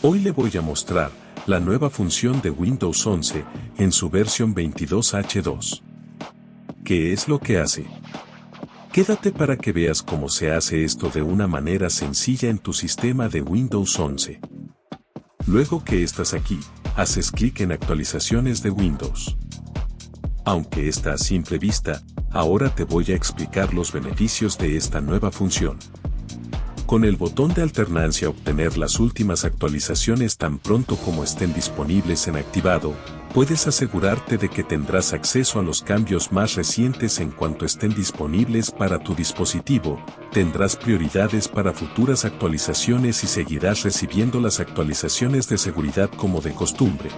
Hoy le voy a mostrar la nueva función de Windows 11 en su versión 22H2. ¿Qué es lo que hace? Quédate para que veas cómo se hace esto de una manera sencilla en tu sistema de Windows 11. Luego que estás aquí, haces clic en Actualizaciones de Windows. Aunque está a simple vista, ahora te voy a explicar los beneficios de esta nueva función. Con el botón de alternancia obtener las últimas actualizaciones tan pronto como estén disponibles en activado, puedes asegurarte de que tendrás acceso a los cambios más recientes en cuanto estén disponibles para tu dispositivo, tendrás prioridades para futuras actualizaciones y seguirás recibiendo las actualizaciones de seguridad como de costumbre,